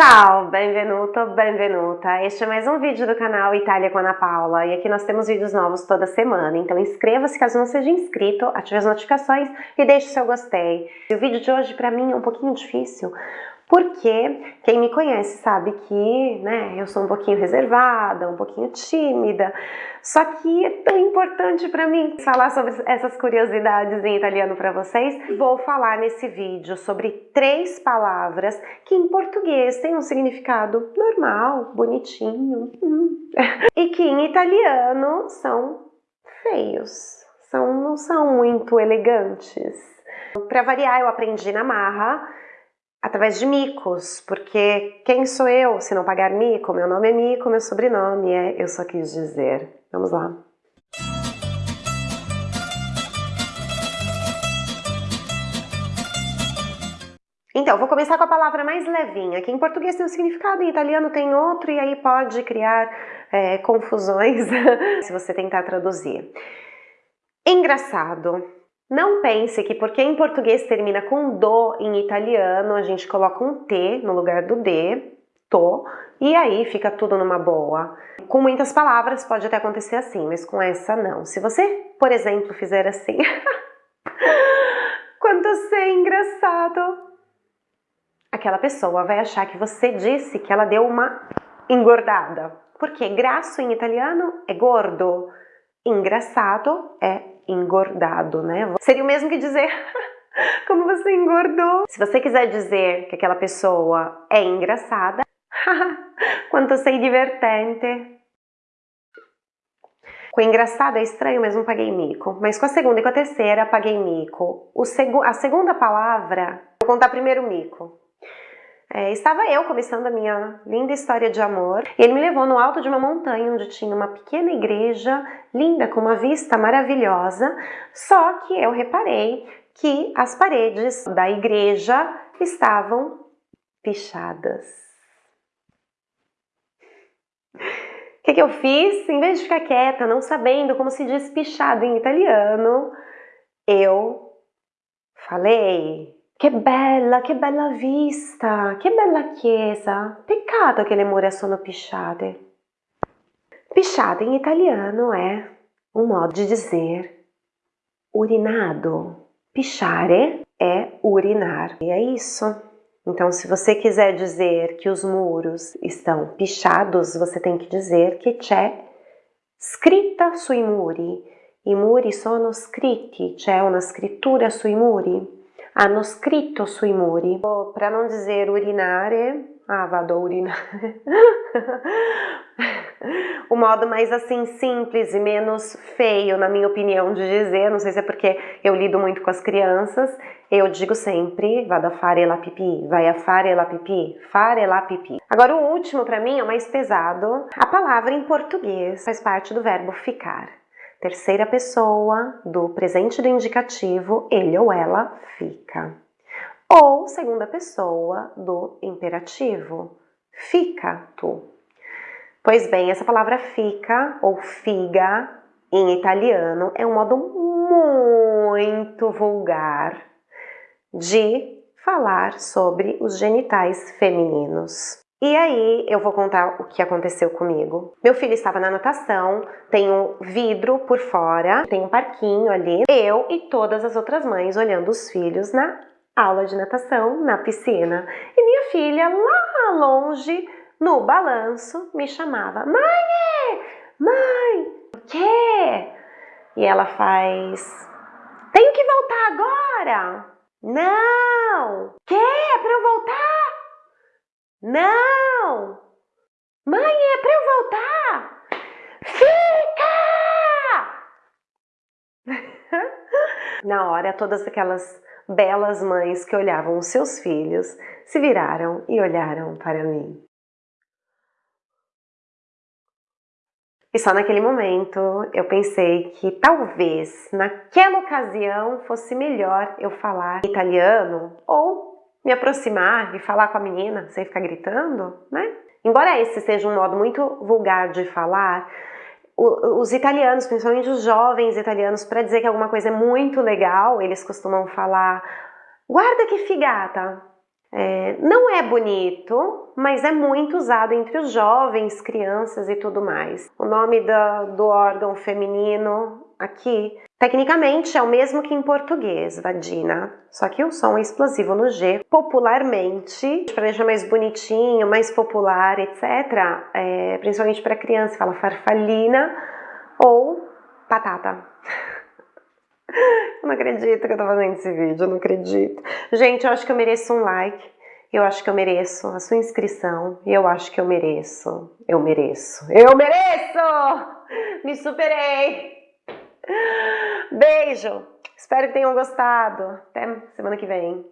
Ciao, benvenuto, benvenuta. Este é mais um vídeo do canal Itália com Ana Paula e aqui nós temos vídeos novos toda semana, então inscreva-se caso não seja inscrito, ative as notificações e deixe seu gostei. E o vídeo de hoje para mim é um pouquinho difícil, porque quem me conhece sabe que né, eu sou um pouquinho reservada, um pouquinho tímida, só que é tão importante para mim falar sobre essas curiosidades em italiano para vocês. Vou falar nesse vídeo sobre três palavras que em português têm um significado normal, bonitinho, hum, e que em italiano são feios, são, não são muito elegantes. Para variar, eu aprendi na marra, através de micos, porque quem sou eu se não pagar mico? Meu nome é Mico, meu sobrenome é Eu Só Quis Dizer. Vamos lá. Então, vou começar com a palavra mais levinha, que em português tem um significado, em italiano tem outro, e aí pode criar é, confusões se você tentar traduzir. Engraçado. Não pense que porque em português termina com do, em italiano a gente coloca um T no lugar do D, to, e aí fica tudo numa boa. Com muitas palavras pode até acontecer assim, mas com essa não. Se você, por exemplo, fizer assim, quando você é engraçado, aquela pessoa vai achar que você disse que ela deu uma engordada. Porque graço em italiano é gordo, engraçado é engordado, né? Seria o mesmo que dizer como você engordou. Se você quiser dizer que aquela pessoa é engraçada, quanto sei divertente. Com engraçado é estranho, mas não paguei mico. Mas com a segunda e com a terceira, paguei mico. O seg a segunda palavra, vou contar primeiro mico. É, estava eu começando a minha linda história de amor e ele me levou no alto de uma montanha onde tinha uma pequena igreja linda com uma vista maravilhosa, só que eu reparei que as paredes da igreja estavam pichadas. O que, que eu fiz? Em vez de ficar quieta, não sabendo como se diz pichado em italiano, eu falei che bella, che bella vista, che bella chiesa. Peccato che le mura sono pisciate. Pisciate in italiano é um modo de dizer urinado. Pisciare é urinar. E é isso. Então, se você quiser dizer que os muros estão pichados, você tem que dizer que c'è scritta sui muri. I muri sono scritti, c'è una scrittura sui muri hanno scritto sui muri. Para não dizer urinare, ah, vado a urinare. o modo mais assim simples e menos feio, na minha opinião, de dizer, não sei se é porque eu lido muito com as crianças, eu digo sempre, vado a fare la pipi, vai a fare la pipi, fare la pipi. Agora o último para mim é o mais pesado. A palavra em português faz parte do verbo ficar terceira pessoa do presente do indicativo, ele ou ela fica. Ou segunda pessoa do imperativo, fica tu. Pois bem, essa palavra fica ou figa em italiano é um modo muito vulgar de falar sobre os genitais femininos. E aí eu vou contar o que aconteceu comigo. Meu filho estava na natação, tem um vidro por fora, tem um parquinho ali. Eu e todas as outras mães olhando os filhos na aula de natação, na piscina. E minha filha lá longe, no balanço, me chamava: Mãe! Mãe! O quê? E ela faz: Tenho que voltar agora! Não! Quê? É pra eu voltar? Não! Mãe, é para eu voltar! Fica! Na hora, todas aquelas belas mães que olhavam os seus filhos se viraram e olharam para mim. E só naquele momento eu pensei que talvez naquela ocasião fosse melhor eu falar italiano ou me aproximar e falar com a menina sem ficar gritando, né? Embora esse seja um modo muito vulgar de falar, os italianos, principalmente os jovens italianos, para dizer que alguma coisa é muito legal, eles costumam falar guarda que figata, É, não é bonito, mas é muito usado entre os jovens, crianças e tudo mais. O nome do órgão feminino aqui, tecnicamente é o mesmo que em português, vagina, só que o som é explosivo no G. Popularmente, para deixar mais bonitinho, mais popular, etc., é, principalmente para criança, fala farfalina ou batata. Eu não acredito que eu tô fazendo esse vídeo, eu não acredito. Gente, eu acho que eu mereço um like, eu acho que eu mereço a sua inscrição, eu acho que eu mereço, eu mereço, eu mereço! Me superei! Beijo! Espero que tenham gostado. Até semana que vem.